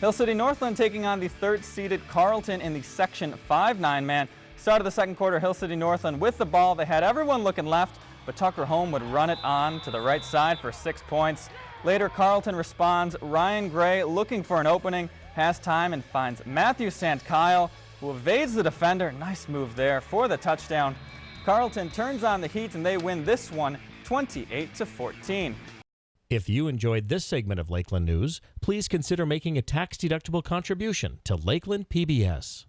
Hill City Northland taking on the third-seeded Carlton in the Section 5-9 man. Start of the second quarter, Hill City Northland with the ball. They had everyone looking left, but Tucker Home would run it on to the right side for six points. Later, Carlton responds. Ryan Gray looking for an opening, has time and finds Matthew St. Kyle, who evades the defender. Nice move there for the touchdown. Carlton turns on the heat and they win this one 28 to 14. If you enjoyed this segment of Lakeland News, please consider making a tax-deductible contribution to Lakeland PBS.